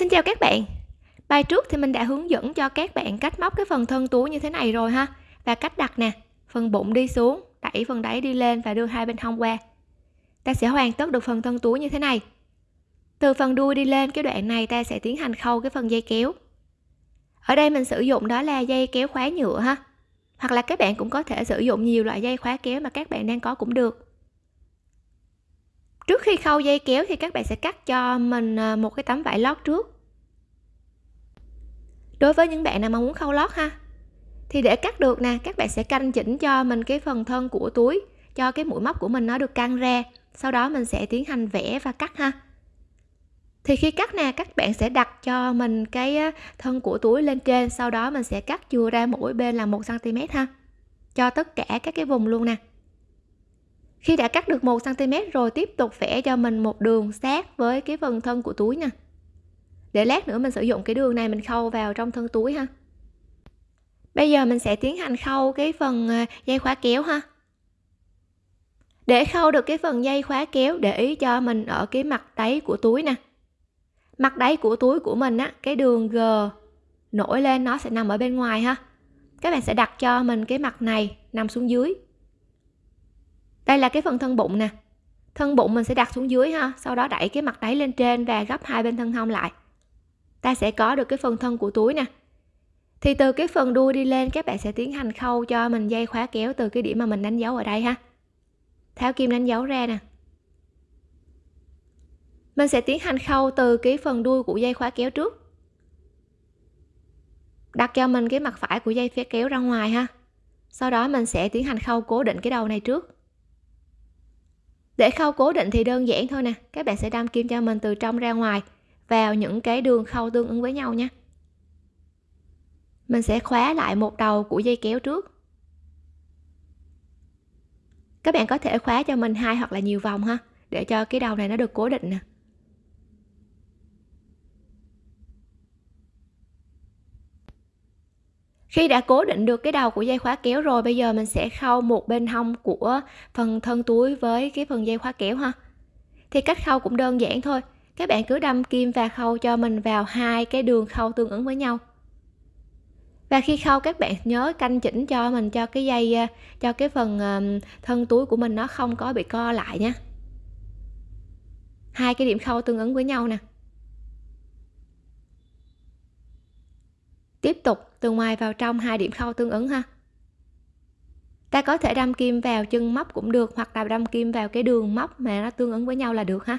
Xin chào các bạn. Bài trước thì mình đã hướng dẫn cho các bạn cách móc cái phần thân túi như thế này rồi ha. Và cách đặt nè Phần bụng đi xuống, đẩy phần đáy đi lên và đưa hai bên hông qua. Ta sẽ hoàn tất được phần thân túi như thế này. Từ phần đuôi đi lên cái đoạn này ta sẽ tiến hành khâu cái phần dây kéo. Ở đây mình sử dụng đó là dây kéo khóa nhựa ha. Hoặc là các bạn cũng có thể sử dụng nhiều loại dây khóa kéo mà các bạn đang có cũng được trước khi khâu dây kéo thì các bạn sẽ cắt cho mình à, một cái tấm vải lót trước. Đối với những bạn nào mà muốn khâu lót ha, thì để cắt được nè, các bạn sẽ canh chỉnh cho mình cái phần thân của túi, cho cái mũi móc của mình nó được căng ra, sau đó mình sẽ tiến hành vẽ và cắt ha. Thì khi cắt nè, các bạn sẽ đặt cho mình cái thân của túi lên trên, sau đó mình sẽ cắt chừa ra mỗi bên là một cm ha, cho tất cả các cái vùng luôn nè khi đã cắt được 1 cm rồi, tiếp tục vẽ cho mình một đường sát với cái phần thân của túi nè để lát nữa mình sử dụng cái đường này mình khâu vào trong thân túi ha. Bây giờ mình sẽ tiến hành khâu cái phần à, dây khóa kéo ha. Để khâu được cái phần dây khóa kéo, để ý cho mình ở cái mặt đáy của túi nè. Mặt đáy của túi của mình á, cái đường g nổi lên nó sẽ nằm ở bên ngoài ha. Các bạn sẽ đặt cho mình cái mặt này nằm xuống dưới đây là cái phần thân bụng nè. Thân bụng mình sẽ đặt xuống dưới ha, sau đó đẩy cái mặt đáy lên trên và gấp hai bên thân hông lại. Ta sẽ có được cái phần thân của túi nè. Thì từ cái phần đuôi đi lên, các bạn sẽ tiến hành khâu cho mình dây khóa kéo từ cái điểm mà mình đánh dấu ở đây ha. Tháo kim đánh dấu ra nè. Mình sẽ tiến hành khâu từ cái phần đuôi của dây khóa kéo trước. Đặt cho mình cái mặt phải của dây phía kéo ra ngoài ha. Sau đó mình sẽ tiến hành khâu cố định cái đầu này trước để khâu cố định thì đơn giản thôi nè, các bạn sẽ đâm kim cho mình từ trong ra ngoài, vào những cái đường khâu tương ứng với nhau nhé. Mình sẽ khóa lại một đầu của dây kéo trước. Các bạn có thể khóa cho mình hai hoặc là nhiều vòng ha, để cho cái đầu này nó được cố định nè. Khi đã cố định được cái đầu của dây khóa kéo rồi, bây giờ mình sẽ khâu một bên hông của phần thân túi với cái phần dây khóa kéo ha. Thì cách khâu cũng đơn giản thôi. Các bạn cứ đâm kim và khâu cho mình vào hai cái đường khâu tương ứng với nhau. Và khi khâu, các bạn nhớ canh chỉnh cho mình cho cái dây ờ, cho cái phần ờ, thân túi của mình nó không có bị co lại nhé. Hai cái điểm khâu tương ứng với nhau nè. Tiếp tục, từ ngoài vào trong hai điểm khâu tương ứng ha. Ta có thể đâm kim vào chân móc cũng được, hoặc là đâm kim vào cái đường móc mà nó tương ứng với nhau là được ha.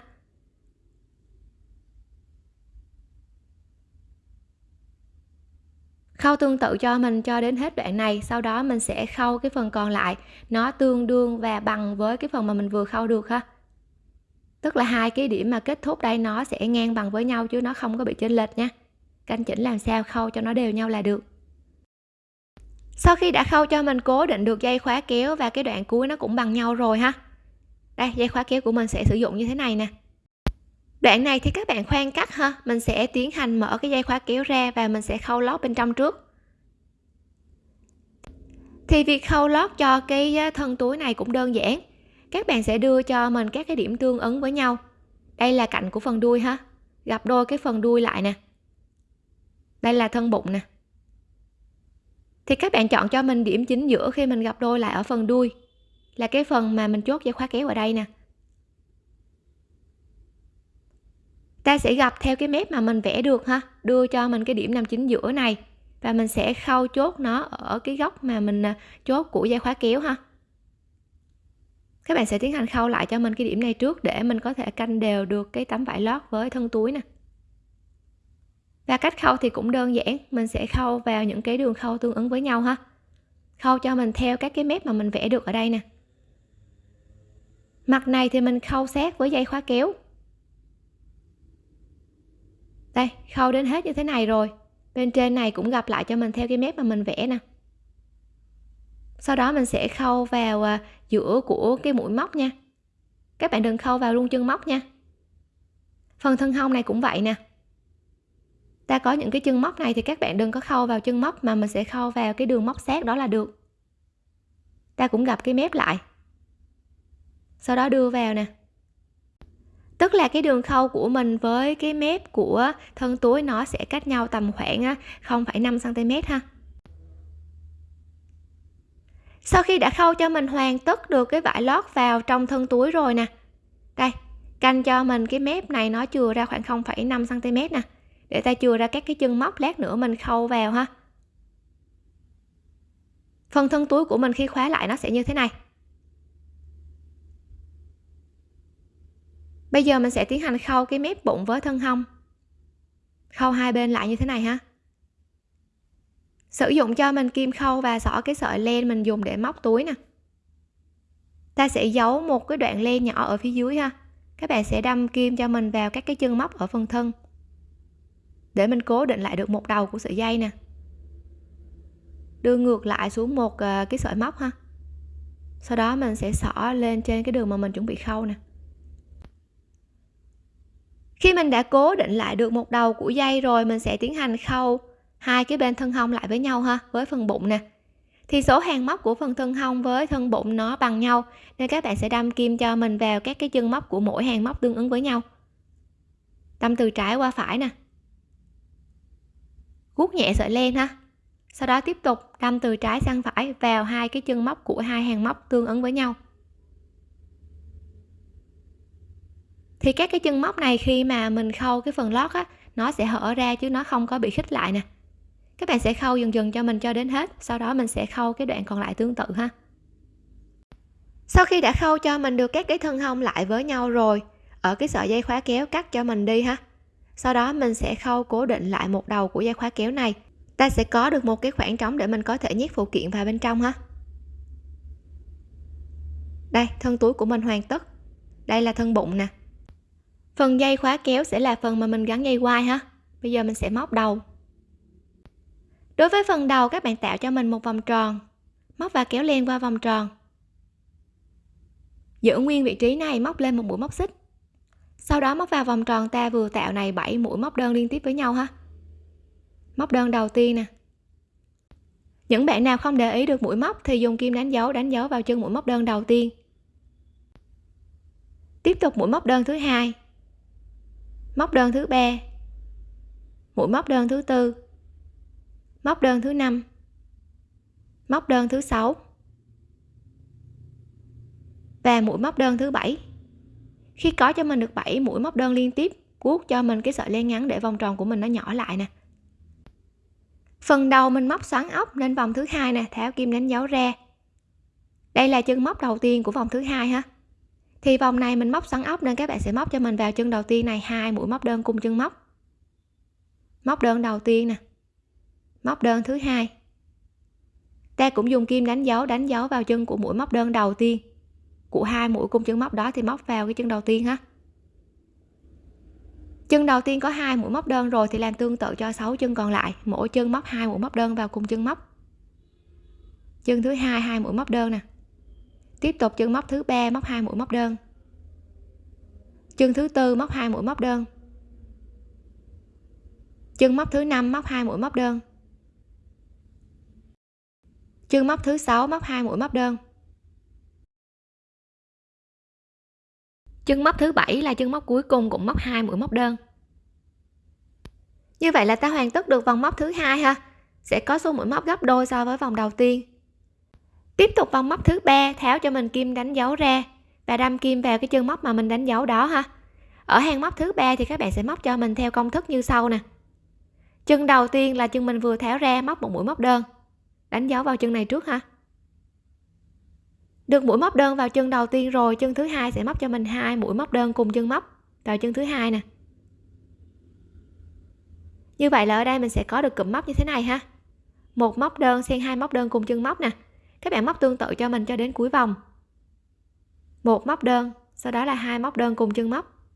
Khâu tương tự cho mình cho đến hết đoạn này, sau đó mình sẽ khâu cái phần còn lại. Nó tương đương và bằng với cái phần mà mình vừa khâu được ha. Tức là hai cái điểm mà kết thúc đây, nó sẽ ngang bằng với nhau chứ nó không có bị chênh lệch nha canh chỉnh làm sao khâu cho nó đều nhau là được. Sau khi đã khâu cho mình cố định được dây khóa kéo và cái đoạn cuối nó cũng bằng nhau rồi ha. Đây, dây khóa kéo của mình sẽ sử dụng như thế này nè. Đoạn này thì các bạn khoan cắt ha. Mình sẽ tiến hành mở cái dây khóa kéo ra và mình sẽ khâu lót bên trong trước. Thì việc khâu lót cho cái thân túi này cũng đơn giản. Các bạn sẽ đưa cho mình các cái điểm tương ứng với nhau. Đây là cạnh của phần đuôi ha. Gặp đôi cái phần đuôi lại nè đây là thân bụng nè. Thì các bạn chọn cho mình điểm chính giữa khi mình gặp đôi lại ở phần đuôi. Là cái phần mà mình chốt dây khóa kéo ở đây nè. Ta sẽ gặp theo cái mép mà mình vẽ được ha. Đưa cho mình cái điểm nằm chính giữa này. Và mình sẽ khâu chốt nó ở cái góc mà mình à, chốt của dây khóa kéo ha. Các bạn sẽ tiến hành khâu lại cho mình cái điểm này trước để mình có thể canh đều được cái tấm vải lót với thân túi nè và cách khâu thì cũng đơn giản, mình sẽ khâu vào những cái đường khâu tương ứng với nhau ha. Khâu cho mình theo các cái mép mà mình vẽ được ở đây nè. Mặt này thì mình khâu sát với dây khóa kéo. Đây, khâu đến hết như thế này rồi. Bên trên này cũng gặp lại cho mình theo cái mép mà mình vẽ nè. Sau đó mình sẽ khâu vào à, giữa của cái mũi móc nha. Các bạn đừng khâu vào luôn chân móc nha. Phần thân hông này cũng vậy nè ta có những cái chân móc này thì các bạn đừng có khâu vào chân móc mà mình sẽ khâu vào cái đường móc sát đó là được. Ta cũng gặp cái mép lại. Sau đó đưa vào nè. Tức là cái đường khâu của mình với cái mép của thân túi nó sẽ cách nhau tầm khoảng 0,5 cm ha. Sau khi đã khâu cho mình hoàn tất được cái vải lót vào trong thân túi rồi nè. Đây canh cho mình cái mép này nó chừa ra khoảng 0,5 cm nè để ta chừa ra các cái chân móc lát nữa mình khâu vào ha. Phần thân túi của mình khi khóa lại nó sẽ như thế này. Bây giờ mình sẽ tiến hành khâu cái mép bụng với thân hông. Khâu hai bên lại như thế này ha. Sử dụng cho mình kim khâu và xỏ cái sợi len mình dùng để móc túi nè. Ta sẽ giấu một cái đoạn len nhỏ ở phía dưới ha. Các bạn sẽ đâm kim cho mình vào các cái chân móc ở phần thân để mình cố định lại được một đầu của sợi dây nè. Đưa ngược lại xuống một à, cái sợi móc ha. Sau đó mình sẽ xỏ lên trên cái đường mà mình chuẩn bị khâu nè. Khi mình đã cố định lại được một đầu của dây rồi, mình sẽ tiến hành khâu hai cái bên thân hông lại với nhau ha, với phần bụng nè. Thì số hàng móc của phần thân hông với thân bụng nó bằng nhau, nên các bạn sẽ đâm kim cho mình vào các cái chân móc của mỗi hàng móc tương ứng với nhau. Đâm từ trái qua phải nè guốc nhẹ sợi len ha. Sau đó tiếp tục đâm từ trái sang phải vào hai cái chân móc của hai hàng móc tương ứng với nhau. Thì các cái chân móc này khi mà mình khâu cái phần lót á, nó sẽ hở ra chứ nó không có bị khích lại nè. Các bạn sẽ khâu dần dần cho mình cho đến hết, sau đó mình sẽ khâu cái đoạn còn lại tương tự ha. Sau khi đã khâu cho mình được các cái thân hông lại với nhau rồi, ở cái sợi dây khóa kéo cắt cho mình đi ha sau đó mình sẽ khâu cố định lại một đầu của dây khóa kéo này. Ta sẽ có được một cái khoảng trống để mình có thể nhét phụ kiện vào bên trong ha. Đây, thân túi của mình hoàn tất. Đây là thân bụng nè. Phần dây khóa kéo sẽ là phần mà mình gắn dây quai ha. Bây giờ mình sẽ móc đầu. Đối với phần đầu, các bạn tạo cho mình một vòng tròn. Móc và kéo len qua vòng tròn. Giữ nguyên vị trí này, móc lên một mũi móc xích sau đó móc vào vòng tròn ta vừa tạo này 7 mũi móc đơn liên tiếp với nhau ha. Móc đơn đầu tiên nè. Những bạn nào không để ý được mũi móc thì dùng kim đánh dấu đánh dấu vào chân mũi móc đơn đầu tiên. Tiếp tục mũi móc đơn thứ hai. Móc đơn thứ ba. Mũi móc đơn thứ tư. Móc đơn thứ năm. Móc đơn thứ sáu. Và mũi móc đơn thứ bảy khi có cho mình được 7 mũi móc đơn liên tiếp, cuốc cho mình cái sợi len ngắn để vòng tròn của mình nó nhỏ lại nè. Phần đầu mình móc xoắn ốc nên vòng thứ hai nè tháo kim đánh dấu ra đây là chân móc đầu tiên của vòng thứ hai ha. Thì vòng này mình móc xoắn ốc nên các bạn sẽ móc cho mình vào chân đầu tiên này, hai mũi móc đơn cùng chân móc. Móc đơn đầu tiên nè, móc đơn thứ hai. Ta cũng dùng kim đánh dấu đánh dấu vào chân của mũi móc đơn đầu tiên của hai mũi cung chân móc đó thì móc vào cái chân đầu tiên ha. Chân đầu tiên có hai mũi móc đơn rồi thì làm tương tự cho 6 chân còn lại. Mỗi chân móc hai mũi móc đơn vào cùng chân móc. Chân thứ hai hai mũi móc đơn nè. Tiếp tục chân móc thứ ba, móc hai mũi móc đơn. Chân thứ tư, móc hai mũi móc đơn. Chân móc thứ năm, móc hai mũi móc đơn. Chân móc thứ sáu, móc hai mũi móc đơn. Chân móc thứ bảy là chân móc cuối cùng cũng móc hai mũi móc đơn. Như vậy là ta hoàn tất được vòng móc thứ hai ha? Sẽ có số mũi móc gấp đôi so với vòng đầu tiên. Tiếp tục vòng móc thứ ba, tháo cho mình kim đánh dấu ra và đâm kim vào cái chân móc mà mình đánh dấu đó ha. Ở hàng móc thứ ba thì các bạn sẽ móc cho mình theo công thức như sau nè. Chân đầu tiên là chân mình vừa tháo ra móc một mũi móc đơn. Đánh dấu vào chân này trước ha được mũi móc đơn vào chân đầu tiên rồi, chân thứ hai sẽ móc cho mình hai mũi móc đơn cùng chân móc vào chân thứ hai nè. Như vậy là ở đây mình sẽ có được cụm móc như thế này ha. Một móc đơn xen hai móc đơn cùng chân móc nè. Các bạn móc tương tự cho mình cho đến cuối vòng. Một móc đơn, sau đó là hai móc đơn cùng chân móc.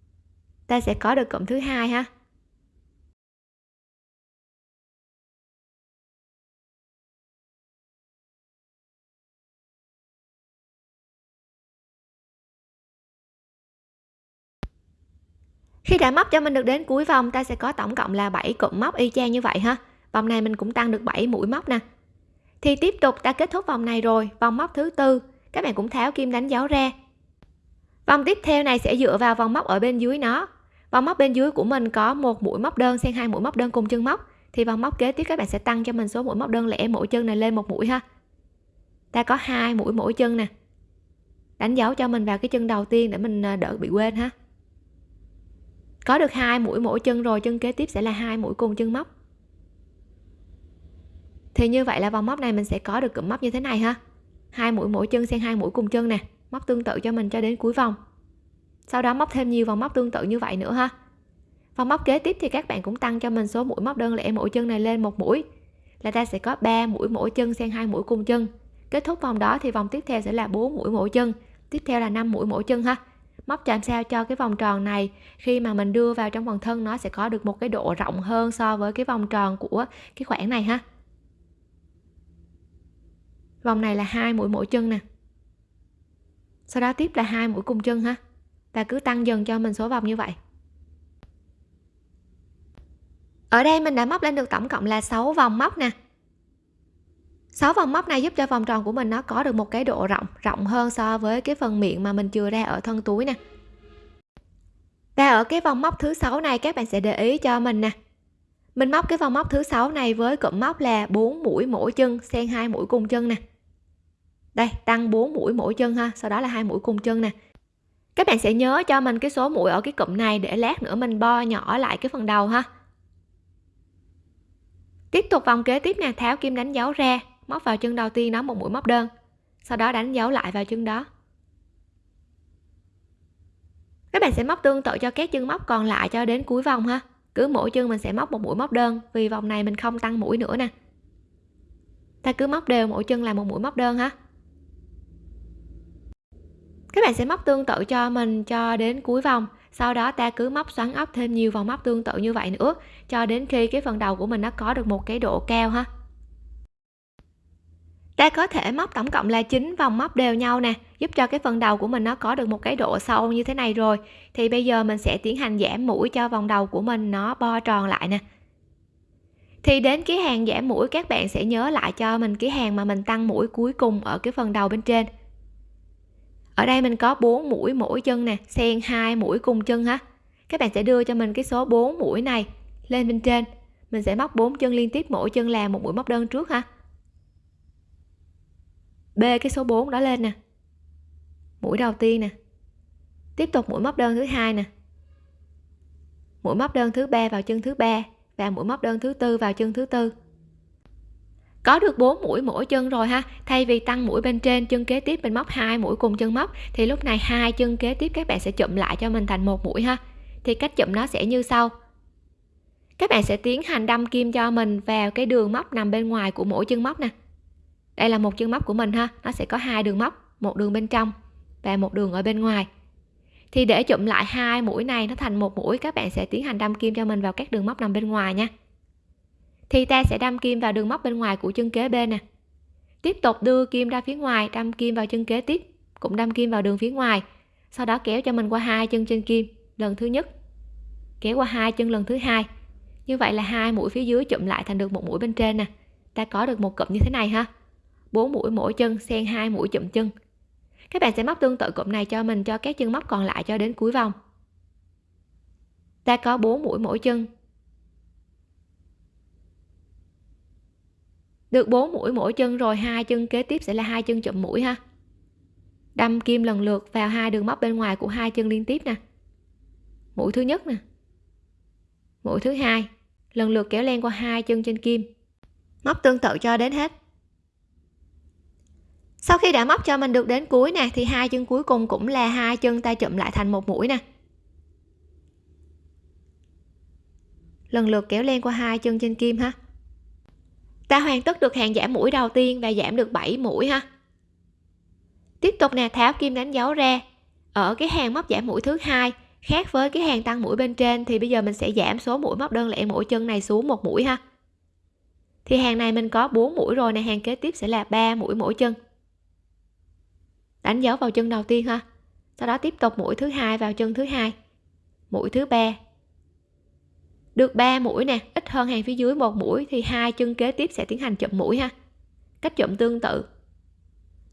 Ta sẽ có được cụm thứ hai ha. Khi đã móc cho mình được đến cuối vòng, ta sẽ có tổng cộng là 7 cụm móc y chang như vậy ha. Vòng này mình cũng tăng được 7 mũi móc nè. Thì tiếp tục, ta kết thúc vòng này rồi, vòng móc thứ tư. Các bạn cũng tháo kim đánh dấu ra. Vòng tiếp theo này sẽ dựa vào vòng móc ở bên dưới nó. Vòng móc bên dưới của mình có một mũi móc đơn xen hai mũi móc đơn cùng chân móc. Thì vòng móc kế tiếp các bạn sẽ tăng cho mình số mũi móc đơn lẻ mỗi chân này lên một mũi ha. Ta có hai mũi mỗi chân nè. Đánh dấu cho mình vào cái chân đầu tiên để mình à, đỡ bị quên ha có được hai mũi mỗi chân rồi, chân kế tiếp sẽ là hai mũi cùng chân móc. Thì như vậy là vòng móc này mình sẽ có được cụm móc như thế này ha. Hai mũi mỗi chân xen hai mũi cùng chân nè, móc tương tự cho mình cho đến cuối vòng. Sau đó móc thêm nhiều vòng móc tương tự như vậy nữa ha. Vòng móc kế tiếp thì các bạn cũng tăng cho mình số mũi móc đơn lẻ mỗi chân này lên một mũi, là ta sẽ có 3 mũi mỗi chân xen hai mũi cùng chân. Kết thúc vòng đó thì vòng tiếp theo sẽ là 4 mũi mỗi chân, tiếp theo là 5 mũi mỗi chân ha móc làm sao cho cái vòng tròn này. Khi mà mình đưa vào trong phần thân, nó sẽ có được một cái độ rộng hơn so với cái vòng tròn của cái khoảng này ha. Vòng này là hai mũi mỗi chân nè. Sau đó tiếp là hai mũi cùng chân ha. Và cứ tăng dần cho mình số vòng như vậy. Ở đây mình đã móc lên được tổng cộng là 6 vòng móc nè. 6 vòng móc này giúp cho vòng tròn của mình nó có được một cái độ rộng rộng hơn so với cái phần miệng mà mình chừa ra ở thân túi nè. Và ở cái vòng móc thứ sáu này, các bạn sẽ để ý cho mình nè. Mình móc cái vòng móc thứ sáu này với cụm móc là 4 mũi mỗi chân, xen hai mũi cùng chân nè. Đây, tăng 4 mũi mỗi chân ha, sau đó là hai mũi cùng chân nè. Các bạn sẽ nhớ cho mình cái số mũi ở cái cụm này để lát nữa mình bo nhỏ lại cái phần đầu ha. Tiếp tục vòng kế tiếp nè, tháo kim đánh dấu ra móc vào chân đầu tiên đó một mũi móc đơn. Sau đó đánh dấu lại vào chân đó. Các bạn sẽ móc tương tự cho các chân móc còn lại cho đến cuối vòng ha. Cứ mỗi chân mình sẽ móc một mũi móc đơn, vì vòng này mình không tăng mũi nữa nè. Ta cứ móc đều mỗi chân là một mũi móc đơn ha. Các bạn sẽ móc tương tự cho mình cho đến cuối vòng. Sau đó ta cứ móc xoắn ốc thêm nhiều vòng móc tương tự như vậy nữa, cho đến khi cái phần đầu của mình nó có được một cái độ cao ha ta có thể móc tổng cộng là 9 vòng móc đều nhau nè, giúp cho cái phần đầu của mình nó có được một cái độ sâu như thế này rồi. Thì bây giờ mình sẽ tiến hành giảm mũi cho vòng đầu của mình nó bo tròn lại nè. Thì đến cái hàng giảm mũi, các bạn sẽ nhớ lại cho mình cái hàng mà mình tăng mũi cuối cùng ở cái phần đầu bên trên. Ở đây mình có 4 mũi mỗi chân nè, xen hai mũi cùng chân ha. Các bạn sẽ đưa cho mình cái số 4 mũi này lên bên trên. Mình sẽ móc 4 chân liên tiếp, mỗi chân là một mũi móc đơn trước ha bê cái số 4 đó lên nè. Mũi đầu tiên nè. Tiếp tục mũi móc đơn thứ hai nè. Mũi móc đơn thứ ba vào chân thứ ba và mũi móc đơn thứ tư vào chân thứ tư. Có được 4 mũi mỗi chân rồi ha. Thay vì tăng mũi bên trên chân kế tiếp mình móc hai mũi cùng chân móc, thì lúc này hai chân kế tiếp các bạn sẽ chụm lại cho mình thành một mũi ha. Thì cách chụm nó sẽ như sau. Các bạn sẽ tiến hành đâm kim cho mình vào cái đường móc nằm bên ngoài của mỗi chân móc nè đây là một chân móc của mình ha. Nó sẽ có hai đường móc, một đường bên trong và một đường ở bên ngoài. Thì để chụm lại hai mũi này, nó thành một mũi, các bạn sẽ tiến hành đâm kim cho mình vào các đường móc nằm bên ngoài nha. Thì ta sẽ đâm kim vào đường móc bên ngoài của chân kế bên nè. Tiếp tục đưa kim ra phía ngoài, đâm kim vào chân kế tiếp, cũng đâm kim vào đường phía ngoài. Sau đó kéo cho mình qua hai chân trên kim, lần thứ nhất. Kéo qua hai chân lần thứ hai. Như vậy là hai mũi phía dưới chụm lại thành được một mũi bên trên nè. Ta có được một cụm như thế này ha bốn mũi mỗi chân, xen hai mũi chụm chân. Các bạn sẽ móc tương tự cụm này cho mình, cho các chân móc còn lại cho đến cuối vòng. Ta có 4 mũi mỗi chân. Được 4 mũi mỗi chân rồi, hai chân kế tiếp sẽ là hai chân chụm mũi ha. Đâm kim lần lượt vào hai đường móc bên ngoài của hai chân liên tiếp nè. Mũi thứ nhất nè. Mũi thứ hai, lần lượt kéo len qua hai chân trên kim. Móc tương tự cho đến hết sau khi đã móc cho mình được đến cuối nè, thì hai chân cuối cùng cũng là hai chân ta chụm lại thành một mũi nè. Lần lượt kéo len qua hai chân trên kim ha. Ta hoàn tất được hàng giảm mũi đầu tiên và giảm được 7 mũi ha. Tiếp tục nè, tháo kim đánh dấu ra. Ở cái hàng móc giảm mũi thứ hai, khác với cái hàng tăng mũi bên trên, thì bây giờ mình sẽ giảm số mũi móc đơn lẻ mỗi chân này xuống một mũi ha. Thì hàng này mình có 4 mũi rồi nè, hàng kế tiếp sẽ là 3 mũi mỗi chân đánh dấu vào chân đầu tiên ha. Sau đó tiếp tục mũi thứ hai vào chân thứ hai. Mũi thứ ba. Được 3 mũi nè, ít hơn hàng phía dưới một mũi thì hai chân kế tiếp sẽ tiến hành chụm mũi ha. Cách chụm tương tự.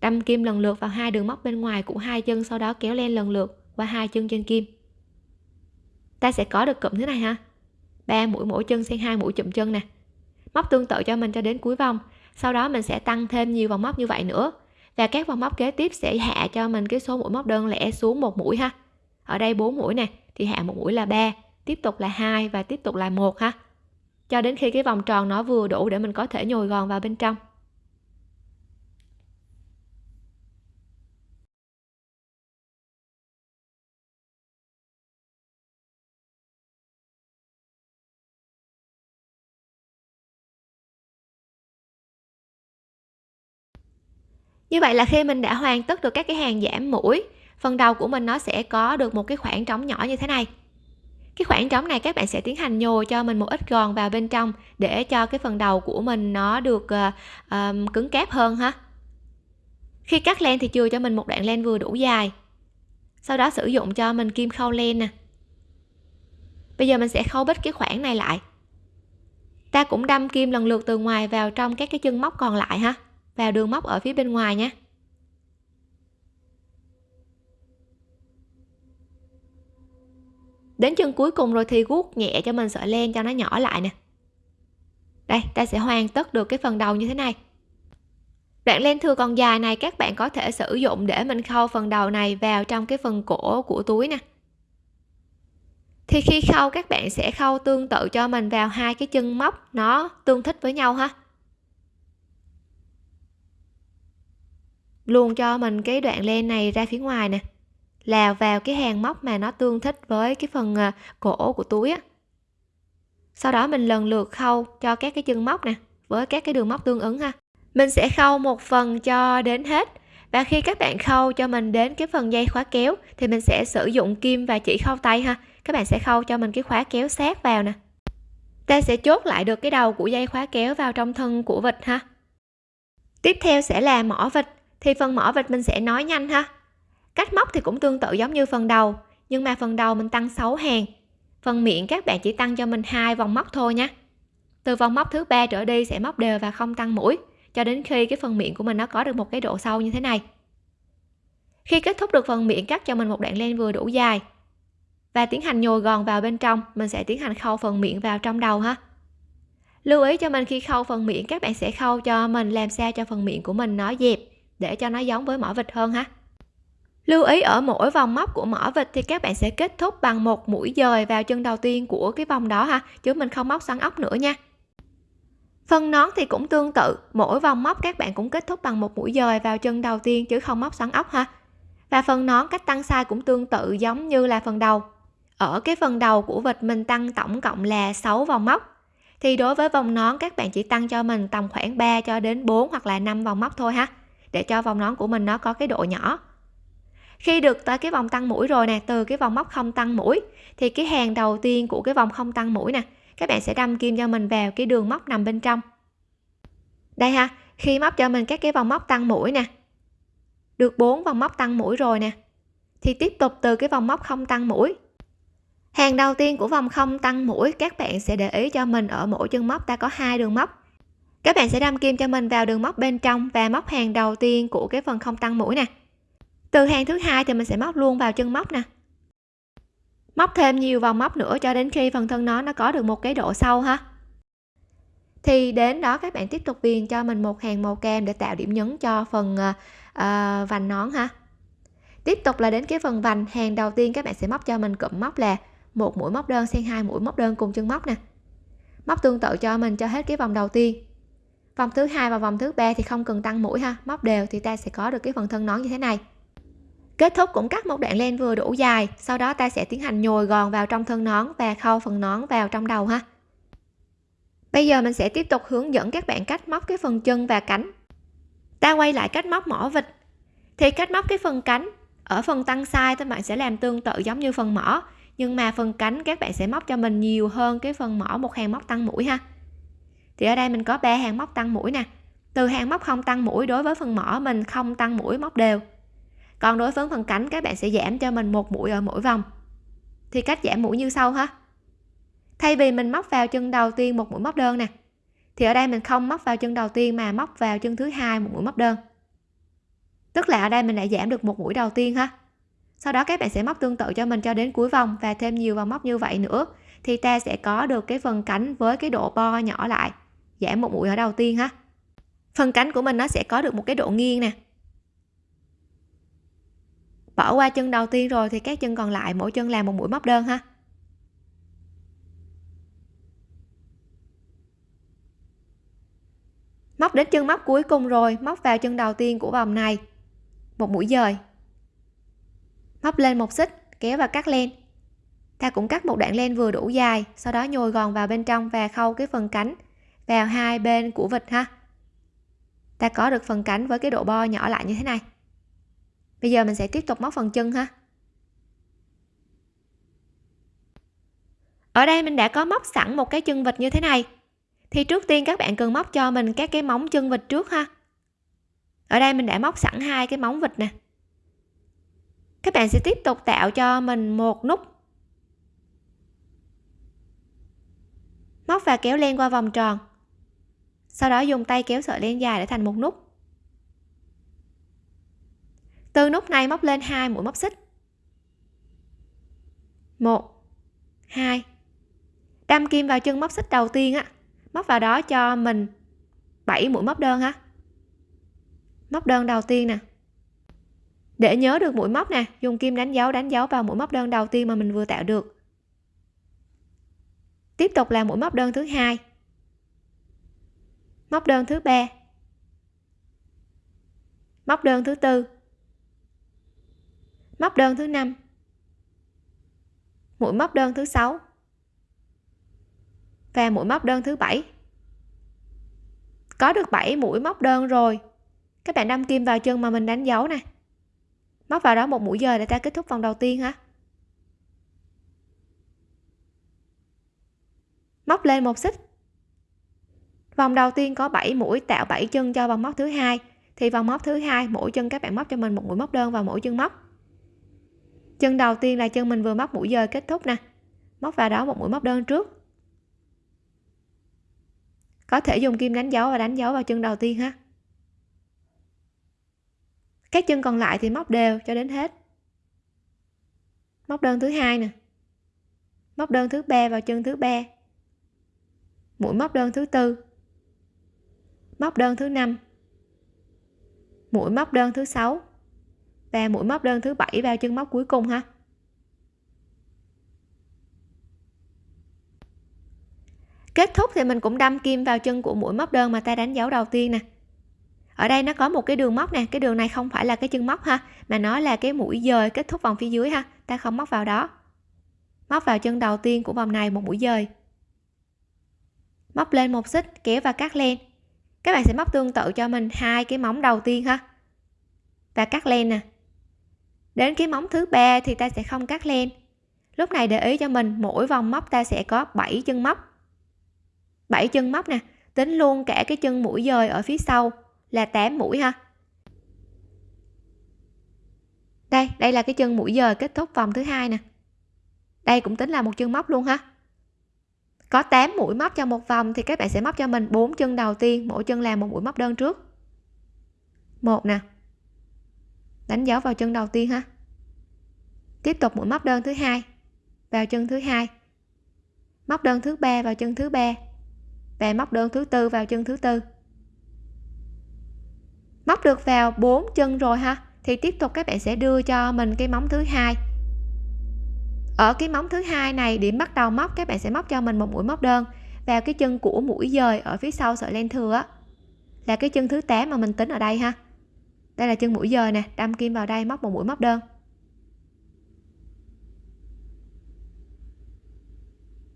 Đâm kim lần lượt vào hai đường móc bên ngoài của hai chân, sau đó kéo len lần lượt qua hai chân trên kim. Ta sẽ có được cụm thế này ha. Ba mũi mỗi chân xen hai mũi chụm chân nè. Móc tương tự cho mình cho đến cuối vòng. Sau đó mình sẽ tăng thêm nhiều vòng móc như vậy nữa và các vòng móc kế tiếp sẽ hạ cho mình cái số mũi móc đơn lẻ xuống một mũi ha. Ở đây 4 mũi nè, thì hạ một mũi là 3 tiếp tục là hai và tiếp tục là một ha. Cho đến khi cái vòng tròn nó vừa đủ để mình có thể nhồi gòn vào bên trong. Như vậy là khi mình đã hoàn tất được các cái hàng giảm mũi phần đầu của mình nó sẽ có được một cái khoảng trống nhỏ như thế này. Cái khoảng trống này các bạn sẽ tiến hành nhồi cho mình một ít gòn vào bên trong để cho cái phần đầu của mình nó được uh, um, cứng cáp hơn ha. Khi cắt len thì chừa cho mình một đoạn len vừa đủ dài. Sau đó sử dụng cho mình kim khâu len nè. Bây giờ mình sẽ khâu bít cái khoảng này lại. Ta cũng đâm kim lần lượt từ ngoài vào trong các cái chân móc còn lại ha vào đường móc ở phía bên ngoài nhé. Đến chân cuối cùng rồi thì guốc nhẹ cho mình sợi len cho nó nhỏ lại nè. Đây, ta sẽ hoàn tất được cái phần đầu như thế này. Đoạn len thừa còn dài này các bạn có thể sử dụng để mình khâu phần đầu này vào trong cái phần cổ của túi nè. Thì khi khâu, các bạn sẽ khâu tương tự cho mình vào hai cái chân móc nó tương thích với nhau ha. Luôn cho mình cái đoạn len này ra phía ngoài nè. Là vào cái hàng móc mà nó tương thích với cái phần à, cổ của túi á. Sau đó mình lần lượt khâu cho các cái chân móc nè, với các cái đường móc tương ứng ha. Mình sẽ khâu một phần cho đến hết. Và khi các bạn khâu cho mình đến cái phần dây khóa kéo, thì mình sẽ sử dụng kim và chỉ khâu tay ha. Các bạn sẽ khâu cho mình cái khóa kéo sát vào nè. Ta sẽ chốt lại được cái đầu của dây khóa kéo vào trong thân của vịt ha. Tiếp theo sẽ là mỏ vịt thì phần mỏ vịt mình sẽ nói nhanh ha. Cách móc thì cũng tương tự giống như phần đầu, nhưng mà phần đầu mình tăng 6 hàng. Phần miệng các bạn chỉ tăng cho mình hai vòng móc thôi nhé từ vòng móc thứ ba trở đi sẽ móc đều và không tăng mũi, cho đến khi cái phần miệng của mình nó có được một cái độ sâu như thế này. Khi kết thúc được phần miệng, cắt cho mình một đoạn len vừa đủ dài. Và tiến hành nhồi gòn vào bên trong, mình sẽ tiến hành khâu phần miệng vào trong đầu ha. Lưu ý cho mình khi khâu phần miệng, các bạn sẽ khâu cho mình làm sao cho phần miệng của mình nó dẹp để cho nó giống với mỏ vịt hơn ha. Lưu ý ở mỗi vòng móc của mỏ vịt thì các bạn sẽ kết thúc bằng một mũi dời vào chân đầu tiên của cái vòng đó ha, chứ mình không móc xoắn ốc nữa nha. Phần nón thì cũng tương tự, mỗi vòng móc các bạn cũng kết thúc bằng một mũi dời vào chân đầu tiên chứ không móc xoắn ốc ha. Và phần nón cách tăng size cũng tương tự giống như là phần đầu. Ở cái phần đầu của vịt mình tăng tổng cộng là 6 vòng móc. Thì đối với vòng nón, các bạn chỉ tăng cho mình tầm khoảng 3 cho đến 4 hoặc là 5 vòng móc thôi ha để cho vòng nón của mình nó có cái độ nhỏ. Khi được tới cái vòng tăng mũi rồi nè, từ cái vòng móc không tăng mũi, thì cái hàng đầu tiên của cái vòng không tăng mũi nè, các bạn sẽ đâm kim cho mình vào cái đường móc nằm bên trong. Đây ha, khi móc cho mình các cái vòng móc tăng mũi nè, được bốn vòng móc tăng mũi rồi nè, thì tiếp tục từ cái vòng móc không tăng mũi. Hàng đầu tiên của vòng không tăng mũi, các bạn sẽ để ý cho mình ở mỗi chân móc ta có hai đường móc các bạn sẽ đâm kim cho mình vào đường móc bên trong và móc hàng đầu tiên của cái phần không tăng mũi nè. Từ hàng thứ hai thì mình sẽ móc luôn vào chân móc nè. Móc thêm nhiều vòng móc nữa cho đến khi phần thân nó nó có được một cái độ sâu ha. Thì đến đó các bạn tiếp tục viền cho mình một hàng màu cam để tạo điểm nhấn cho phần uh, vành nón ha. Tiếp tục là đến cái phần vành hàng đầu tiên các bạn sẽ móc cho mình cụm móc là một mũi móc đơn xen hai mũi móc đơn cùng chân móc nè. Móc tương tự cho mình cho hết cái vòng đầu tiên vòng thứ hai và vòng thứ ba thì không cần tăng mũi ha, móc đều thì ta sẽ có được cái phần thân nón như thế này. Kết thúc cũng cắt một đoạn len vừa đủ dài, sau đó ta sẽ tiến hành nhồi gòn vào trong thân nón và khâu phần nón vào trong đầu ha. Bây giờ mình sẽ tiếp tục hướng dẫn các bạn cách móc cái phần chân và cánh. Ta quay lại cách móc mỏ vịt. Thì cách móc cái phần cánh, ở phần tăng size các bạn sẽ làm tương tự giống như phần mỏ, nhưng mà phần cánh các bạn sẽ móc cho mình nhiều hơn cái phần mỏ một hàng móc tăng mũi ha thì ở đây mình có ba hàng móc tăng mũi nè. Từ hàng móc không tăng mũi đối với phần mỏ mình không tăng mũi móc đều. Còn đối với phần cánh, các bạn sẽ giảm cho mình một mũi ở mỗi vòng. Thì cách giảm mũi như sau ha. Thay vì mình móc vào chân đầu tiên một mũi móc đơn nè, thì ở đây mình không móc vào chân đầu tiên mà móc vào chân thứ hai một mũi móc đơn. Tức là ở đây mình đã giảm được một mũi đầu tiên ha. Sau đó các bạn sẽ móc tương tự cho mình cho đến cuối vòng và thêm nhiều vòng móc như vậy nữa, thì ta sẽ có được cái phần cánh với cái độ bo nhỏ lại giảm một mũi ở đầu tiên ha. Phần cánh của mình nó sẽ có được một cái độ nghiêng nè. Bỏ qua chân đầu tiên rồi thì các chân còn lại, mỗi chân làm một mũi móc đơn ha. Móc đến chân móc cuối cùng rồi, móc vào chân đầu tiên của vòng này. Một mũi dời. Móc lên một xích, kéo và cắt len. Ta cũng cắt một đoạn len vừa đủ dài, sau đó nhồi gòn vào bên trong và khâu cái phần cánh vào hai bên của vịt ha. Ta có được phần cánh với cái độ bo nhỏ lại như thế này. Bây giờ mình sẽ tiếp tục móc phần chân ha. Ở đây mình đã có móc sẵn một cái chân vịt như thế này. Thì trước tiên các bạn cần móc cho mình các cái móng chân vịt trước ha. Ở đây mình đã móc sẵn hai cái móng vịt nè. Các bạn sẽ tiếp tục tạo cho mình một nút. Móc và kéo len qua vòng tròn sau đó dùng tay kéo sợi len dài để thành một nút. Từ nút này móc lên hai mũi móc xích. Một, hai. Đâm kim vào chân móc xích đầu tiên á, móc vào đó cho mình 7 mũi móc đơn ha. Móc đơn đầu tiên nè. Để nhớ được mũi móc nè, dùng kim đánh dấu đánh dấu vào mũi móc đơn đầu tiên mà mình vừa tạo được. Tiếp tục là mũi móc đơn thứ hai móc đơn thứ ba. Móc đơn thứ tư. Móc đơn thứ năm. Mũi móc đơn thứ sáu. Và mũi móc đơn thứ bảy. Có được 7 mũi móc đơn rồi. Các bạn đâm kim vào chân mà mình đánh dấu nè. Móc vào đó một mũi giờ để ta kết thúc vòng đầu tiên ha móc lên một xích vòng đầu tiên có 7 mũi tạo 7 chân cho vòng móc thứ hai. Thì vòng móc thứ hai, mỗi chân các bạn móc cho mình một mũi móc đơn vào mỗi chân móc. Chân đầu tiên là chân mình vừa móc mũi dời kết thúc nè. Móc vào đó một mũi móc đơn trước. Có thể dùng kim đánh dấu và đánh dấu vào chân đầu tiên ha. Các chân còn lại thì móc đều cho đến hết. Móc đơn thứ hai nè. Móc đơn thứ ba vào chân thứ ba. Mũi móc đơn thứ tư móc đơn thứ năm. Mũi móc đơn thứ sáu và mũi móc đơn thứ bảy vào chân móc cuối cùng ha. Kết thúc thì mình cũng đâm kim vào chân của mũi móc đơn mà ta đánh dấu đầu tiên nè. Ở đây nó có một cái đường móc nè, cái đường này không phải là cái chân móc ha, mà nó là cái mũi dời kết thúc vòng phía dưới ha, ta không móc vào đó. Móc vào chân đầu tiên của vòng này một mũi dời. Móc lên một xích, kéo và cắt len các bạn sẽ móc tương tự cho mình hai cái móng đầu tiên ha. Và cắt len nè. Đến cái móng thứ ba thì ta sẽ không cắt len. Lúc này để ý cho mình, mỗi vòng móc ta sẽ có 7 chân móc. 7 chân móc nè, tính luôn cả cái chân mũi dời ở phía sau là 8 mũi ha. Đây đây là cái chân mũi dời kết thúc vòng thứ hai nè. Đây cũng tính là một chân móc luôn ha có 8 mũi móc cho một vòng thì các bạn sẽ móc cho mình bốn chân đầu tiên, mỗi chân làm một mũi móc đơn trước. Một nè. Đánh dấu vào chân đầu tiên ha. Tiếp tục mũi móc đơn thứ hai, vào chân thứ hai. Móc đơn thứ ba vào chân thứ ba và móc đơn thứ tư vào chân thứ tư. Móc được vào bốn chân rồi ha, thì tiếp tục các bạn sẽ đưa cho mình cái móng thứ hai ở cái móng thứ hai này, điểm bắt đầu móc, các bạn sẽ móc cho mình một mũi móc đơn. Vào cái chân của mũi dời ở phía sau sợi len thừa là cái chân thứ 8 mà mình tính ở đây ha. Đây là chân mũi dời nè, đâm kim vào đây, móc một mũi móc đơn.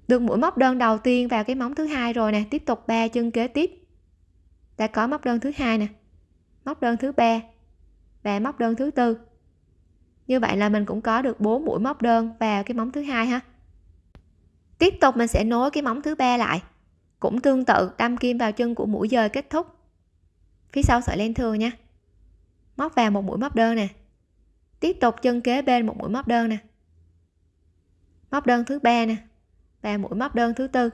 Được mũi móc đơn đầu tiên vào cái móng thứ hai rồi nè, tiếp tục ba chân kế tiếp. Đã có móc đơn thứ hai nè, móc đơn thứ ba và móc đơn thứ tư như vậy là mình cũng có được 4 mũi móc đơn vào cái móng thứ hai ha. Tiếp tục mình sẽ nối cái móng thứ ba lại. Cũng tương tự, đâm kim vào chân của mũi dời kết thúc. Phía sau sợi len thừa nha. Móc vào một mũi móc đơn nè. Tiếp tục chân kế bên một mũi móc đơn nè. Móc đơn thứ ba nè. Và mũi móc đơn thứ tư.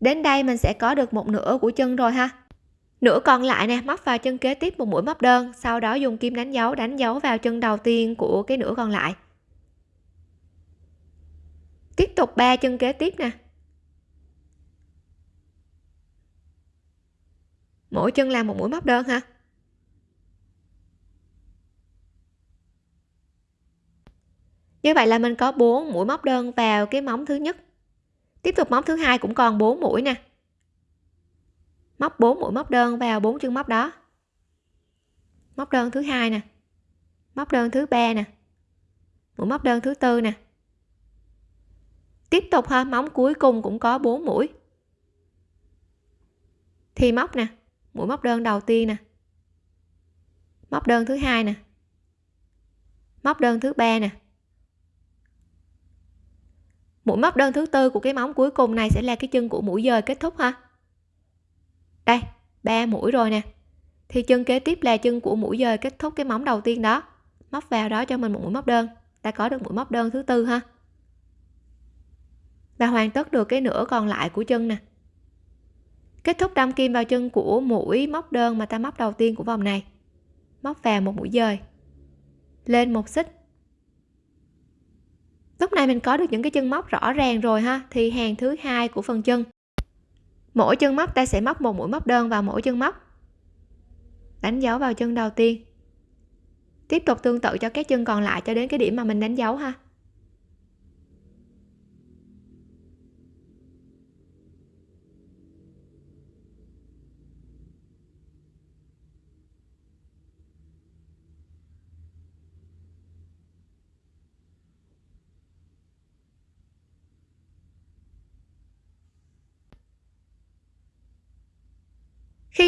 Đến đây mình sẽ có được một nửa của chân rồi ha nửa còn lại nè, móc vào chân kế tiếp một mũi móc đơn, sau đó dùng kim đánh dấu đánh dấu vào chân đầu tiên của cái nửa còn lại. Tiếp tục ba chân kế tiếp nè. Mỗi chân làm một mũi móc đơn ha. Như vậy là mình có 4 mũi móc đơn vào cái móng thứ nhất. Tiếp tục móng thứ hai cũng còn 4 mũi nè móc 4 mũi móc đơn vào bốn chân móc đó. Móc đơn thứ hai nè. Móc đơn thứ ba nè. Mũi móc đơn thứ tư nè. Tiếp tục ha, móng cuối cùng cũng có 4 mũi. Thì móc nè, mũi móc đơn đầu tiên nè. Móc đơn thứ hai nè. Móc đơn thứ ba nè. Mũi móc đơn thứ tư của cái móng cuối cùng này sẽ là cái chân của mũi dời kết thúc ha đây, ba mũi rồi nè. Thì chân kế tiếp là chân của mũi dời kết thúc cái móng đầu tiên đó. Móc vào đó cho mình một mũi móc đơn. Ta có được mũi móc đơn thứ tư ha. Và hoàn tất được cái nửa còn lại của chân nè. Kết thúc đâm kim vào chân của mũi móc đơn mà ta móc đầu tiên của vòng này. Móc vào một mũi dời. Lên một xích. Lúc này mình có được những cái chân móc rõ ràng rồi ha. Thì hàng thứ hai của phần chân mỗi chân móc, ta sẽ móc một mũi móc đơn vào mỗi chân móc. Đánh dấu vào chân đầu tiên. Tiếp tục tương tự cho các chân còn lại cho đến cái điểm mà mình đánh dấu ha.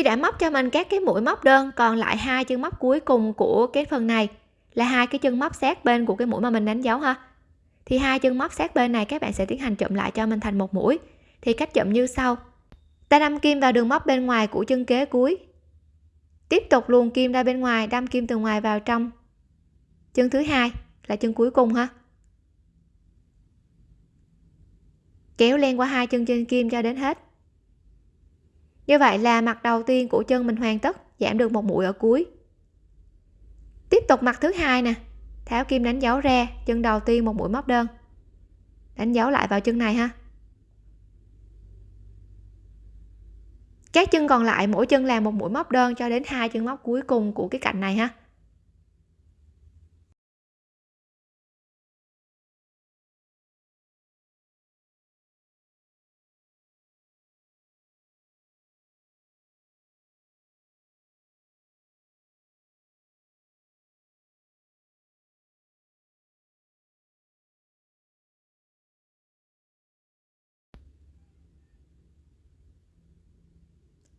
Đã móc cho mình các cái mũi móc đơn, còn lại hai chân móc cuối cùng của cái phần này là hai cái chân móc sát bên của cái mũi mà mình đánh dấu ha. Thì hai chân móc sát bên này các bạn sẽ tiến hành chụm lại cho mình thành một mũi. Thì cách chụm như sau. Ta đâm kim vào đường móc bên ngoài của chân kế cuối. Tiếp tục luồn kim ra bên ngoài, đâm kim từ ngoài vào trong chân thứ hai là chân cuối cùng ha. Kéo len qua hai chân trên kim cho đến hết như vậy là mặt đầu tiên của chân mình hoàn tất, giảm được một mũi ở cuối. Tiếp tục mặt thứ hai nè. Tháo kim đánh dấu ra, chân đầu tiên một mũi móc đơn. Đánh dấu lại vào chân này ha. Các chân còn lại, mỗi chân làm một mũi móc đơn cho đến hai chân móc cuối cùng của cái cạnh này ha.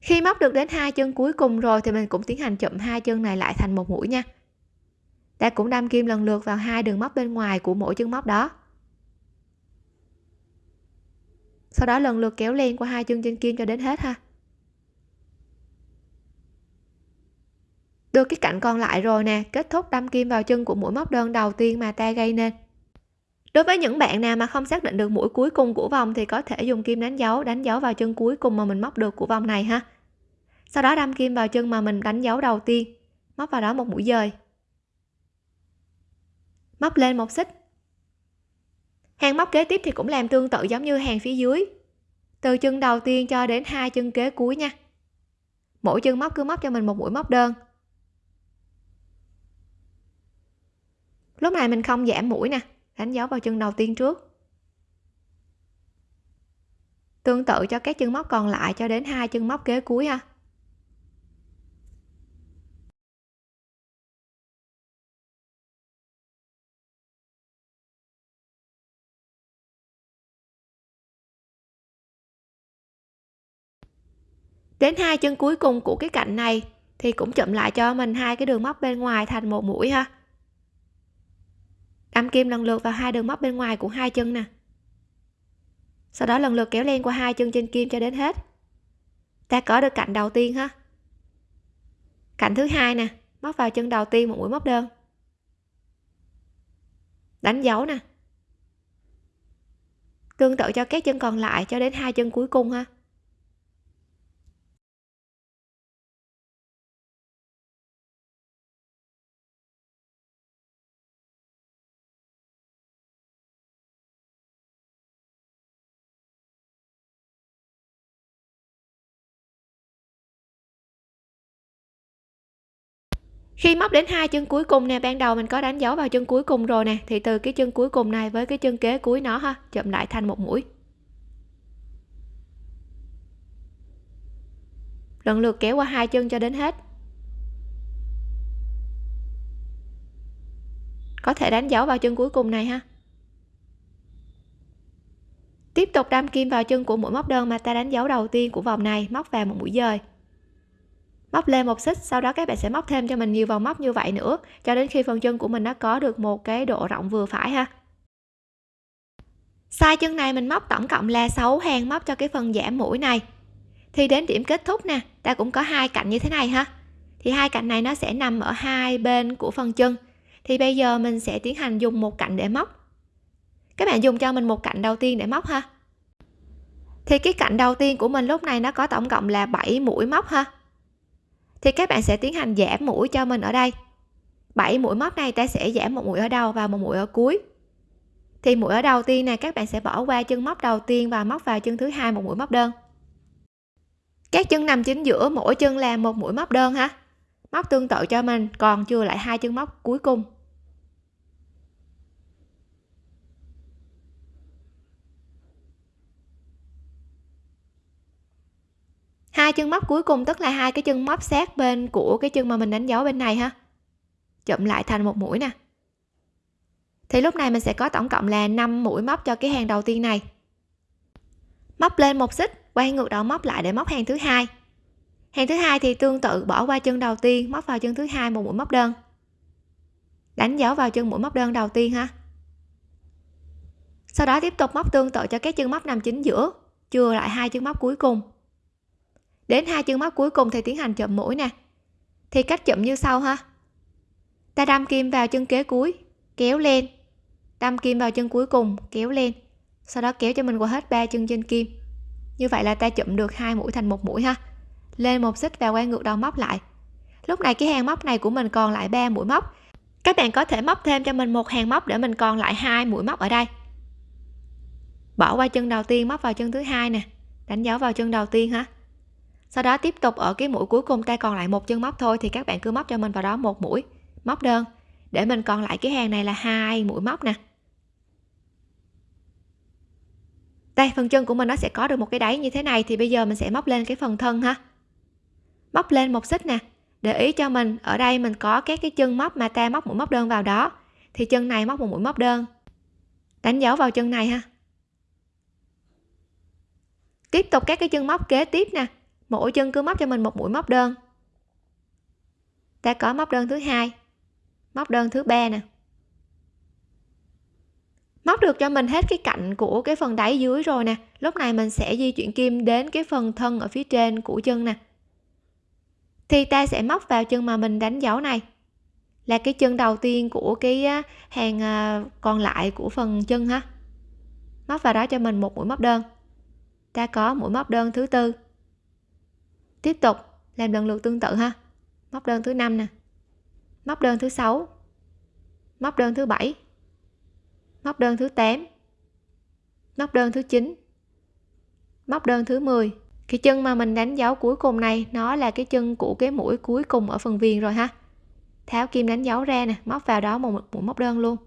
Khi móc được đến hai chân cuối cùng rồi thì mình cũng tiến hành chụm hai chân này lại thành một mũi nha. Ta cũng đâm kim lần lượt vào hai đường móc bên ngoài của mỗi chân móc đó. Sau đó lần lượt kéo len qua hai chân trên kim cho đến hết ha. Được cái cạnh còn lại rồi nè, kết thúc đâm kim vào chân của mũi móc đơn đầu tiên mà ta gây nên. Đối với những bạn nào mà không xác định được mũi cuối cùng của vòng thì có thể dùng kim đánh dấu đánh dấu vào chân cuối cùng mà mình móc được của vòng này ha sau đó đâm kim vào chân mà mình đánh dấu đầu tiên. Móc vào đó một mũi dời. Móc lên một xích. Hàng móc kế tiếp thì cũng làm tương tự giống như hàng phía dưới. Từ chân đầu tiên cho đến hai chân kế cuối nha. Mỗi chân móc cứ móc cho mình một mũi móc đơn. Lúc này mình không giảm mũi nè, đánh dấu vào chân đầu tiên trước. Tương tự cho các chân móc còn lại cho đến hai chân móc kế cuối ha. Đến hai chân cuối cùng của cái cạnh này thì cũng chụm lại cho mình hai cái đường móc bên ngoài thành một mũi ha. Đâm kim lần lượt vào hai đường móc bên ngoài của hai chân nè. Sau đó lần lượt kéo len qua hai chân trên kim cho đến hết. Ta có được cạnh đầu tiên ha. Cạnh thứ hai nè, móc vào chân đầu tiên một mũi móc đơn. Đánh dấu nè. Tương tự cho các chân còn lại cho đến hai chân cuối cùng ha. Khi móc đến hai chân cuối cùng nè, ban đầu mình có đánh dấu vào chân cuối cùng rồi nè, thì từ cái chân cuối cùng này với cái chân kế cuối nó ha, chụm lại thành một mũi. Lần lượt kéo qua hai chân cho đến hết. Có thể đánh dấu vào chân cuối cùng này ha. Tiếp tục đâm kim vào chân của mũi móc đơn mà ta đánh dấu đầu tiên của vòng này, móc vào một mũi dời móc lên một xích, sau đó các bạn sẽ móc thêm cho mình nhiều vòng móc như vậy nữa. Cho đến khi phần chân của mình nó có được một cái độ rộng vừa phải ha. Size chân này mình móc tổng cộng là 6 hàng móc cho cái phần giảm mũi này. Thì đến điểm kết thúc nè, ta cũng có hai cạnh như thế này ha. Thì hai cạnh này nó sẽ nằm ở hai bên của phần chân. Thì bây giờ mình sẽ tiến hành dùng một cạnh để móc. Các bạn dùng cho mình một cạnh đầu tiên để móc ha. Thì cái cạnh đầu tiên của mình lúc này nó có tổng cộng là 7 mũi móc ha thì các bạn sẽ tiến hành giảm mũi cho mình ở đây. 7 mũi móc này ta sẽ giảm một mũi ở đầu và một mũi ở cuối. Thì mũi ở đầu tiên này các bạn sẽ bỏ qua chân móc đầu tiên và móc vào chân thứ hai một mũi móc đơn. Các chân nằm chính giữa mỗi chân là một mũi móc đơn ha. Móc tương tự cho mình, còn chưa lại hai chân móc cuối cùng. Hai chân móc cuối cùng, tức là hai cái chân móc sát bên của cái chân mà mình đánh dấu bên này ha. Chụm lại thành một mũi nè. Thì lúc này mình sẽ có tổng cộng là 5 mũi móc cho cái hàng đầu tiên này. Móc lên một xích, quay ngược đầu móc lại để móc hàng thứ hai. Hàng thứ hai thì tương tự, bỏ qua chân đầu tiên, móc vào chân thứ hai một mũi móc đơn. Đánh dấu vào chân mũi móc đơn đầu tiên ha. Sau đó tiếp tục móc tương tự cho các chân móc nằm chính giữa, chừa lại hai chân móc cuối cùng đến hai chân móc cuối cùng thì tiến hành chụm mũi nè. Thì cách chụm như sau ha. Ta đâm kim vào chân kế cuối, kéo lên. Đâm kim vào chân cuối cùng, kéo lên. Sau đó kéo cho mình qua hết ba chân trên kim. Như vậy là ta chụm được hai mũi thành một mũi ha. Lên một xích và quay ngược đầu móc lại. Lúc này cái hàng móc này của mình còn lại ba mũi móc. Các bạn có thể móc thêm cho mình một hàng móc để mình còn lại hai mũi móc ở đây. Bỏ qua chân đầu tiên, móc vào chân thứ hai nè. Đánh dấu vào chân đầu tiên ha sau đó tiếp tục ở cái mũi cuối cùng ta còn lại một chân móc thôi, thì các bạn cứ móc cho mình vào đó một mũi, móc đơn. Để mình còn lại cái hàng này là hai mũi móc nè. Đây, phần chân của mình nó sẽ có được một cái đáy như thế này, thì bây giờ mình sẽ móc lên cái phần thân ha. Móc lên một xích nè. Để ý cho mình, ở đây mình có các cái chân móc mà ta móc mũi móc đơn vào đó. Thì chân này móc một mũi móc đơn. Đánh dấu vào chân này ha. Tiếp tục các cái chân móc kế tiếp nè mỗi chân cứ móc cho mình một mũi móc đơn. Ta có móc đơn thứ hai, móc đơn thứ ba nè. Móc được cho mình hết cái cạnh của cái phần đáy dưới rồi nè. Lúc này mình sẽ di chuyển kim đến cái phần thân ở phía trên của chân nè. Thì ta sẽ móc vào chân mà mình đánh dấu này. Là cái chân đầu tiên của cái hàng à, còn lại của phần chân ha. Móc vào đó cho mình một mũi móc đơn. Ta có mũi móc đơn thứ tư tiếp tục, làm lần lượt tương tự ha. Móc đơn thứ năm nè. Móc đơn thứ sáu. Móc đơn thứ bảy. Móc đơn thứ 8 móc đơn thứ 9 móc đơn thứ 10 cái chân mà mình đánh dấu cuối cùng này, nó là cái chân của cái mũi cuối cùng ở phần viền rồi ha. Tháo kim đánh dấu ra nè, móc vào đó một mũi móc đơn luôn.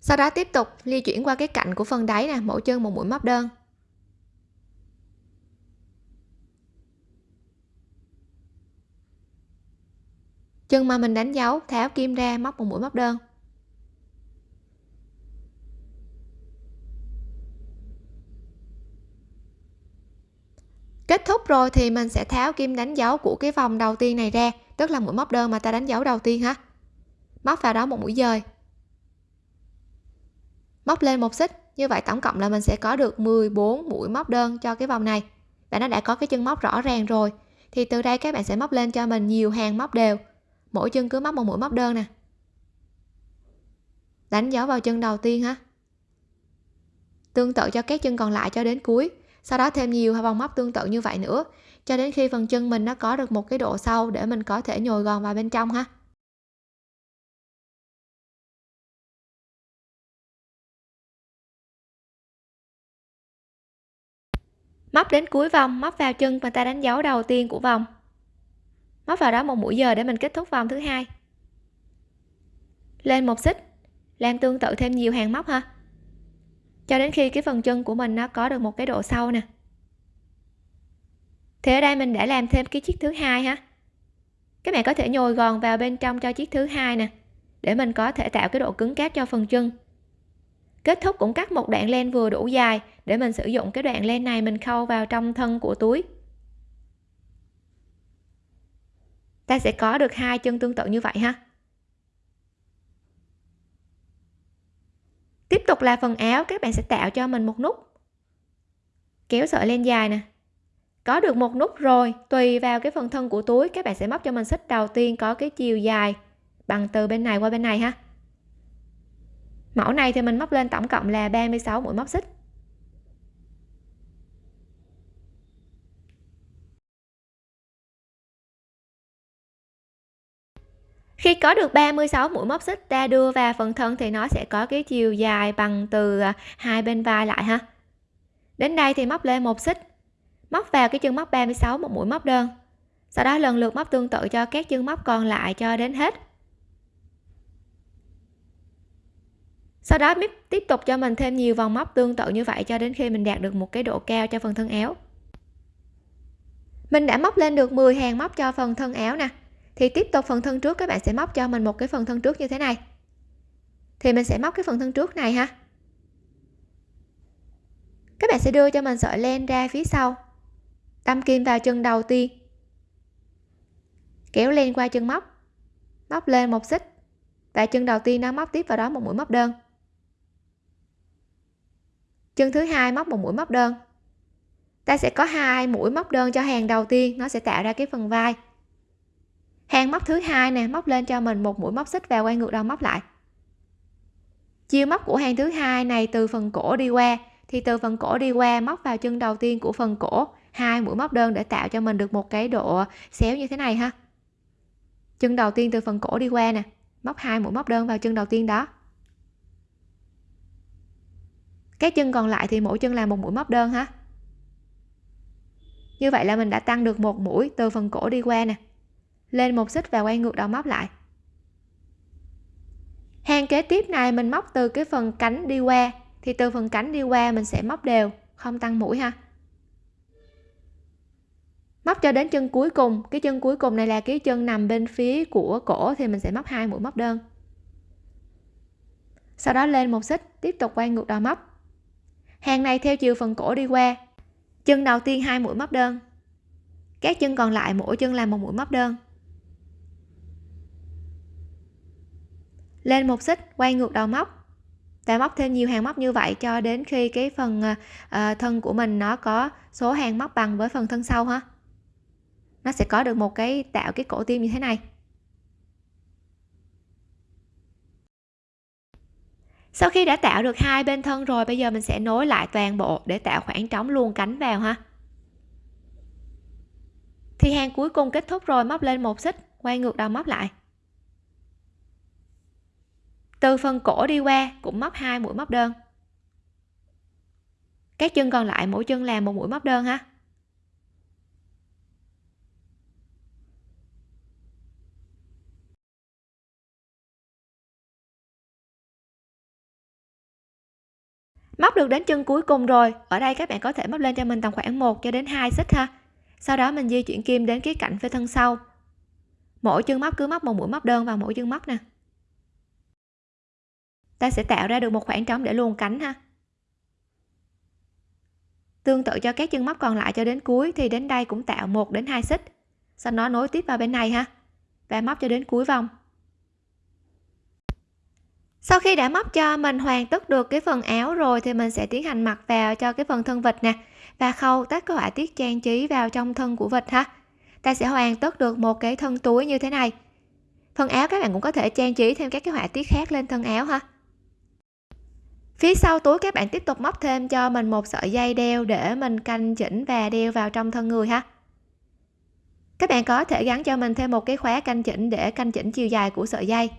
Sau đó tiếp tục, di chuyển qua cái cạnh của phần đáy nè, mỗi chân một mũi móc đơn. Chân mà mình đánh dấu, tháo kim ra móc một mũi móc đơn. Kết thúc rồi thì mình sẽ tháo kim đánh dấu của cái vòng đầu tiên này ra, tức là mũi móc đơn mà ta đánh dấu đầu tiên ha. Móc vào đó một mũi dời. Móc lên một xích, như vậy tổng cộng là mình sẽ có được 14 mũi móc đơn cho cái vòng này. Và nó đã có cái chân móc rõ ràng rồi, thì từ đây các bạn sẽ móc lên cho mình nhiều hàng móc đều mỗi chân cứ móc một mũi móc đơn nè. Đánh dấu vào chân đầu tiên ha. Tương tự cho các chân còn lại cho đến cuối. Sau đó thêm nhiều vòng móc tương tự như vậy nữa. Cho đến khi phần chân mình nó có được một cái độ sâu để mình có thể nhồi gòn vào bên trong ha. Móc đến cuối vòng, móc vào chân mà ta đánh dấu đầu tiên của vòng móc vào đó một mũi giờ để mình kết thúc vòng thứ hai. Lên một xích. Làm tương tự thêm nhiều hàng móc ha. Cho đến khi cái phần chân của mình nó có được một cái độ sâu nè. Thì ở đây mình đã làm thêm cái chiếc thứ hai ha. Các bạn có thể nhồi gòn vào bên trong cho chiếc thứ hai nè, để mình có thể tạo cái độ cứng cáp cho phần chân. Kết thúc cũng cắt một đoạn len vừa đủ dài để mình sử dụng cái đoạn len này mình khâu vào trong thân của túi. Ta sẽ có được hai chân tương tự như vậy ha. Tiếp tục là phần áo, các bạn sẽ tạo cho mình một nút. Kéo sợi lên dài nè. Có được một nút rồi, tùy vào cái phần thân của túi, các bạn sẽ móc cho mình xích đầu tiên có cái chiều dài bằng từ bên này qua bên này ha. Mẫu này thì mình móc lên tổng cộng là 36 mũi móc xích. Khi có được 36 mũi móc xích ta đưa vào phần thân thì nó sẽ có cái chiều dài bằng từ à, hai bên vai lại ha. Đến đây thì móc lên một xích. Móc vào cái chân móc 36 một mũi móc đơn. Sau đó lần lượt móc tương tự cho các chân móc còn lại cho đến hết. Sau đó tiếp tục cho mình thêm nhiều vòng móc tương tự như vậy cho đến khi mình đạt được một cái độ cao cho phần thân áo. Mình đã móc lên được 10 hàng móc cho phần thân áo nè thì tiếp tục phần thân trước, các bạn sẽ móc cho mình một cái phần thân trước như thế này. Thì mình sẽ móc cái phần thân trước này ha. Các bạn sẽ đưa cho mình sợi len ra phía sau. Đâm kim vào chân đầu tiên. Kéo len qua chân móc. Móc lên một xích. Và chân đầu tiên nó móc tiếp vào đó một mũi móc đơn. Chân thứ hai móc một mũi móc đơn. Ta sẽ có hai mũi móc đơn cho hàng đầu tiên. Nó sẽ tạo ra cái phần vai hàng móc thứ hai nè, móc lên cho mình một mũi móc xích và quay ngược đầu móc lại. Chiều móc của hàng thứ hai này từ phần cổ đi qua. Thì từ phần cổ đi qua, móc vào chân đầu tiên của phần cổ. Hai mũi móc đơn để tạo cho mình được một cái độ xéo như thế này ha. Chân đầu tiên từ phần cổ đi qua nè, móc hai mũi móc đơn vào chân đầu tiên đó. Các chân còn lại thì mỗi chân là một mũi móc đơn ha. Như vậy là mình đã tăng được một mũi từ phần cổ đi qua nè lên một xích và quay ngược đầu móc lại. Hàng kế tiếp này mình móc từ cái phần cánh đi qua, thì từ phần cánh đi qua mình sẽ móc đều, không tăng mũi ha. Móc cho đến chân cuối cùng, cái chân cuối cùng này là cái chân nằm bên phía của cổ thì mình sẽ móc hai mũi móc đơn. Sau đó lên một xích, tiếp tục quay ngược đầu móc. Hàng này theo chiều phần cổ đi qua, chân đầu tiên hai mũi móc đơn, các chân còn lại mỗi chân là một mũi móc đơn. Lên một xích, quay ngược đầu móc. Và móc thêm nhiều hàng móc như vậy cho đến khi cái phần à, à, thân của mình nó có số hàng móc bằng với phần thân sau ha. Nó sẽ có được một cái tạo cái cổ tim như thế này. Sau khi đã tạo được hai bên thân rồi, bây giờ mình sẽ nối lại toàn bộ để tạo khoảng trống luôn cánh vào ha. Thì hàng cuối cùng kết thúc rồi, móc lên một xích, quay ngược đầu móc lại từ phần cổ đi qua cũng móc hai mũi móc đơn. Các chân còn lại mỗi chân làm một mũi móc đơn ha. Móc được đến chân cuối cùng rồi. Ở đây các bạn có thể móc lên cho mình tầm khoảng 1 cho đến 2 xích ha. Sau đó mình di chuyển kim đến cái cạnh phía thân sau. Mỗi chân móc cứ móc một mũi móc đơn vào mỗi chân móc nè ta sẽ tạo ra được một khoảng trống để luồn cánh ha. Tương tự cho các chân móc còn lại cho đến cuối thì đến đây cũng tạo một đến hai xích. Sau đó nối tiếp vào bên này ha, và móc cho đến cuối vòng. Sau khi đã móc cho mình hoàn tất được cái phần áo rồi thì mình sẽ tiến hành mặc vào cho cái phần thân vịt nè, và khâu tất các họa tiết trang trí vào trong thân của vịt ha. Ta sẽ hoàn tất được một cái thân túi như thế này. Phần áo các bạn cũng có thể trang trí thêm các cái họa tiết khác lên thân áo ha phía sau túi các bạn tiếp tục móc thêm cho mình một sợi dây đeo để mình canh chỉnh và đeo vào trong thân người ha. Các bạn có thể gắn cho mình thêm một cái khóa canh chỉnh để canh chỉnh chiều dài của sợi dây.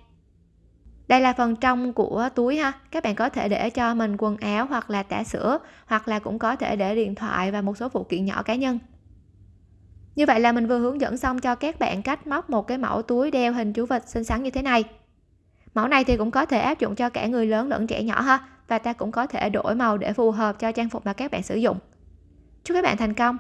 Đây là phần trong của túi ha. Các bạn có thể để cho mình quần áo hoặc là tã sữa, hoặc là cũng có thể để điện thoại và một số phụ kiện nhỏ cá nhân. Như vậy là mình vừa hướng dẫn xong cho các bạn cách móc một cái mẫu túi đeo hình chú vịt xinh xắn như thế này. Mẫu này thì cũng có thể áp dụng cho cả người lớn lẫn trẻ nhỏ ha và ta cũng có thể đổi màu để phù hợp cho trang phục mà các bạn sử dụng. Chúc các bạn thành công!